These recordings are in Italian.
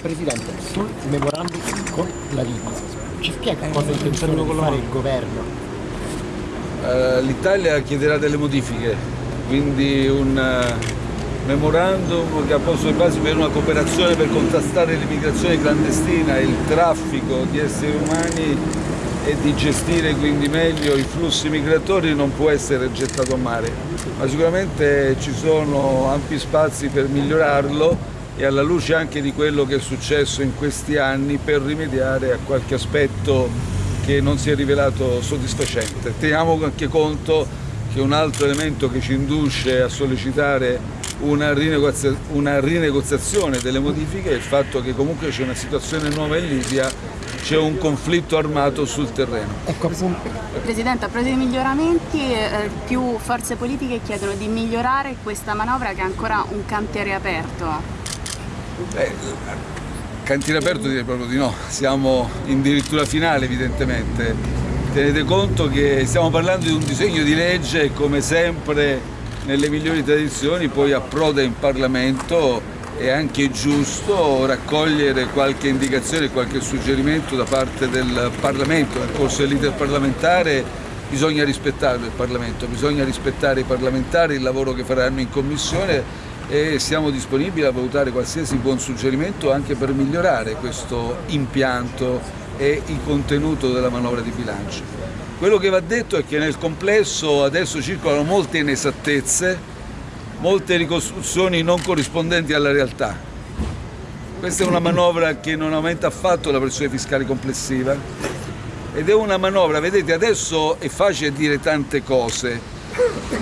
Presidente, sul memorandum con la Libia, ci spiega cosa intenzione di fare il governo? Uh, L'Italia chiederà delle modifiche, quindi un uh, memorandum che ha posto le basi per una cooperazione per contrastare l'immigrazione clandestina il traffico di esseri umani e di gestire quindi meglio i flussi migratori non può essere gettato a mare, ma sicuramente ci sono ampi spazi per migliorarlo e alla luce anche di quello che è successo in questi anni per rimediare a qualche aspetto che non si è rivelato soddisfacente. Teniamo anche conto che un altro elemento che ci induce a sollecitare una, rinegozia una rinegoziazione delle modifiche è il fatto che comunque c'è una situazione nuova in Libia, c'è un conflitto armato sul terreno. Ecco Presidente, a proposito di miglioramenti, eh, più forze politiche chiedono di migliorare questa manovra che è ancora un cantiere aperto. Beh, cantiere aperto direi proprio di no, siamo in dirittura finale evidentemente. Tenete conto che stiamo parlando di un disegno di legge e come sempre nelle migliori tradizioni poi approda in Parlamento è anche giusto raccogliere qualche indicazione, qualche suggerimento da parte del Parlamento. Nel corso dell'iter parlamentare bisogna rispettare il Parlamento, bisogna rispettare i parlamentari, il lavoro che faranno in Commissione e siamo disponibili a valutare qualsiasi buon suggerimento anche per migliorare questo impianto e il contenuto della manovra di bilancio. Quello che va detto è che nel complesso adesso circolano molte inesattezze, molte ricostruzioni non corrispondenti alla realtà. Questa è una manovra che non aumenta affatto la pressione fiscale complessiva ed è una manovra, vedete adesso è facile dire tante cose,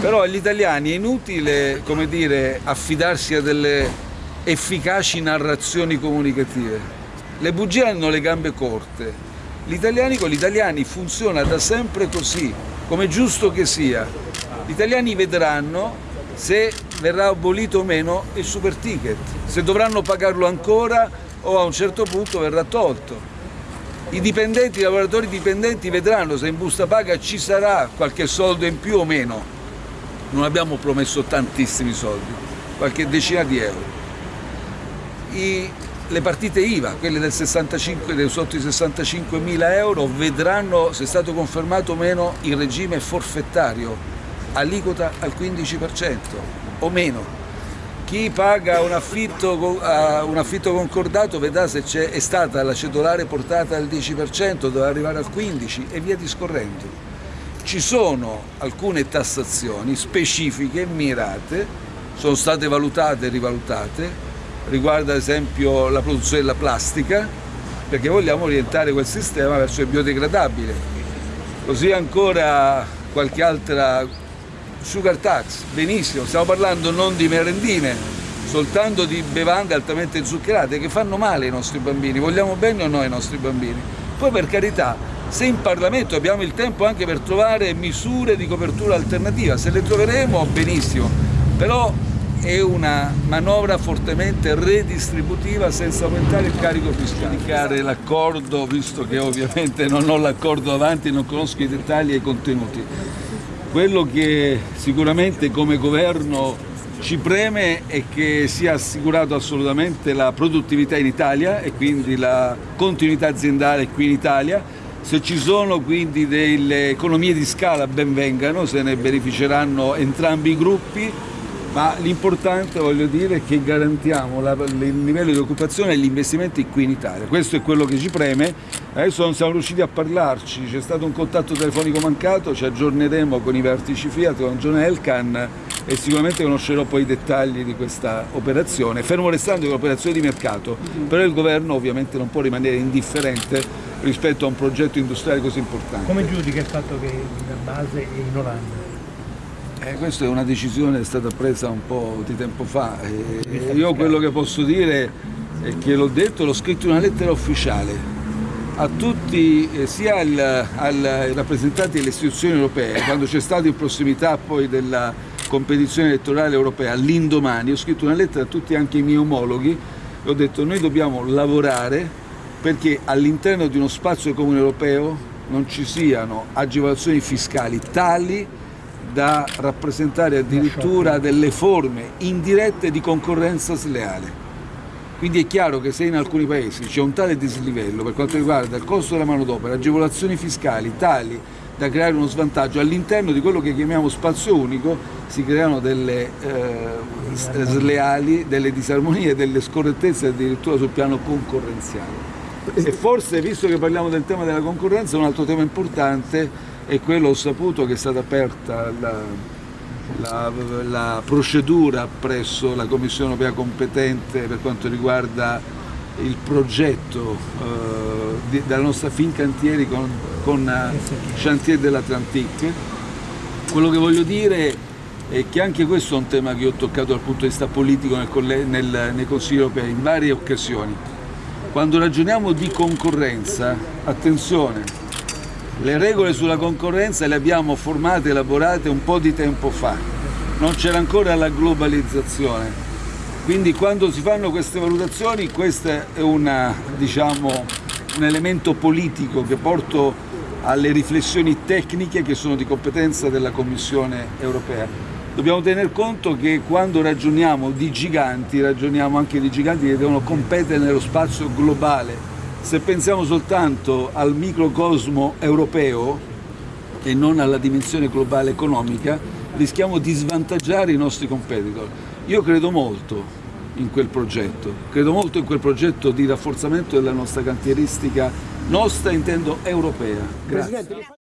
però agli italiani è inutile come dire, affidarsi a delle efficaci narrazioni comunicative. Le bugie hanno le gambe corte. Gli italiani con gli italiani funziona da sempre così, come giusto che sia. Gli italiani vedranno se verrà abolito o meno il super ticket, se dovranno pagarlo ancora o a un certo punto verrà tolto. I dipendenti, i lavoratori dipendenti vedranno se in busta paga ci sarà qualche soldo in più o meno. Non abbiamo promesso tantissimi soldi, qualche decina di euro. I, le partite IVA, quelle del 65, del sotto i 65 mila euro, vedranno se è stato confermato o meno il regime forfettario, aliquota al 15% o meno chi paga un affitto, uh, un affitto concordato vedrà se è stata la cedolare portata al 10%, deve arrivare al 15% e via discorrendo. Ci sono alcune tassazioni specifiche, mirate, sono state valutate e rivalutate, riguarda ad esempio la produzione della plastica, perché vogliamo orientare quel sistema verso il biodegradabile. Così ancora qualche altra sugar tax, benissimo, stiamo parlando non di merendine, soltanto di bevande altamente zuccherate che fanno male ai nostri bambini, vogliamo bene o no ai nostri bambini? Poi per carità, se in Parlamento abbiamo il tempo anche per trovare misure di copertura alternativa, se le troveremo benissimo, però è una manovra fortemente redistributiva senza aumentare il carico fiscale. Indicare l'accordo, visto che ovviamente non ho l'accordo avanti, non conosco i dettagli e i contenuti. Quello che sicuramente come governo ci preme è che sia assicurato assolutamente la produttività in Italia e quindi la continuità aziendale qui in Italia. Se ci sono quindi delle economie di scala ben vengano, se ne beneficeranno entrambi i gruppi ma l'importante voglio dire è che garantiamo la, il livello di occupazione e gli investimenti qui in Italia. Questo è quello che ci preme, adesso non siamo riusciti a parlarci, c'è stato un contatto telefonico mancato, ci aggiorneremo con i vertici Fiat, con John Elkan e sicuramente conoscerò poi i dettagli di questa operazione, fermo restando che è un'operazione di mercato, però il governo ovviamente non può rimanere indifferente rispetto a un progetto industriale così importante. Come giudica il fatto che la base è in Olanda? Eh, questa è una decisione che è stata presa un po' di tempo fa. E io quello che posso dire è che l'ho detto, l'ho scritto in una lettera ufficiale a tutti, eh, sia ai rappresentanti delle istituzioni europee, quando c'è stato in prossimità poi della competizione elettorale europea, l'indomani, ho scritto una lettera a tutti anche i miei omologhi e ho detto noi dobbiamo lavorare perché all'interno di uno spazio comune europeo non ci siano agevolazioni fiscali tali da rappresentare addirittura delle forme indirette di concorrenza sleale. Quindi è chiaro che se in alcuni paesi c'è un tale dislivello per quanto riguarda il costo della manodopera, agevolazioni fiscali tali da creare uno svantaggio all'interno di quello che chiamiamo spazio unico, si creano delle eh, sleali, delle disarmonie, delle scorrettezze addirittura sul piano concorrenziale. E forse, visto che parliamo del tema della concorrenza, un altro tema importante è quello, ho saputo che è stata aperta la, la, la procedura presso la Commissione europea competente per quanto riguarda il progetto eh, della nostra Fincantieri con, con Chantier dell'Atlantique. Quello che voglio dire è che anche questo è un tema che ho toccato dal punto di vista politico nel, nel, nei Consigli europei in varie occasioni. Quando ragioniamo di concorrenza, attenzione, le regole sulla concorrenza le abbiamo formate elaborate un po' di tempo fa, non c'era ancora la globalizzazione. Quindi quando si fanno queste valutazioni questo è una, diciamo, un elemento politico che porto alle riflessioni tecniche che sono di competenza della Commissione europea. Dobbiamo tener conto che quando ragioniamo di giganti, ragioniamo anche di giganti che devono competere nello spazio globale. Se pensiamo soltanto al microcosmo europeo e non alla dimensione globale economica, rischiamo di svantaggiare i nostri competitor. Io credo molto in quel progetto, credo molto in quel progetto di rafforzamento della nostra cantieristica, nostra intendo europea. Grazie.